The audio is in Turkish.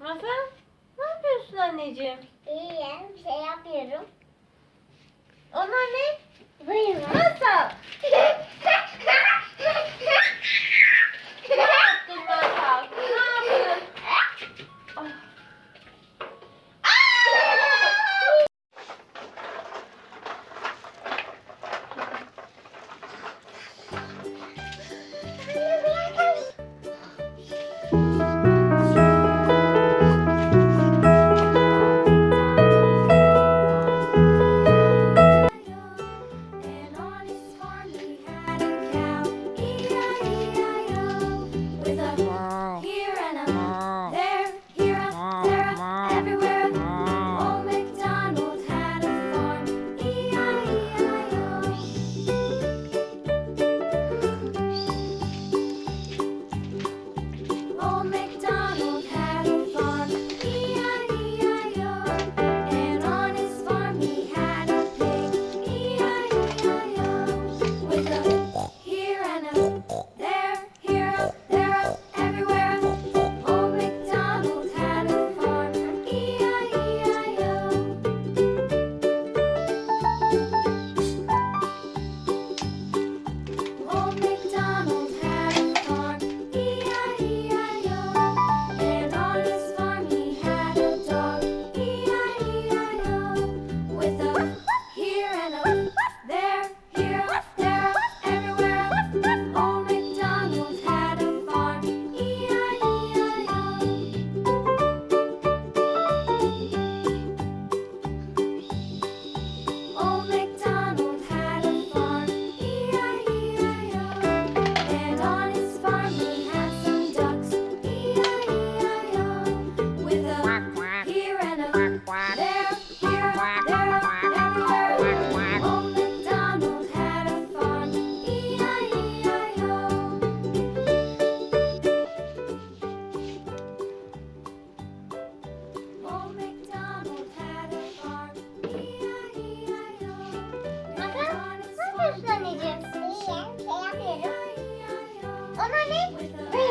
Masal ne yapıyorsun anneciğim? İyiyim. Bir şey yapıyorum. Onlar ne? Buyurun. Masal. anneciğim? İyiyim. Şey yapıyorum. Ona ne?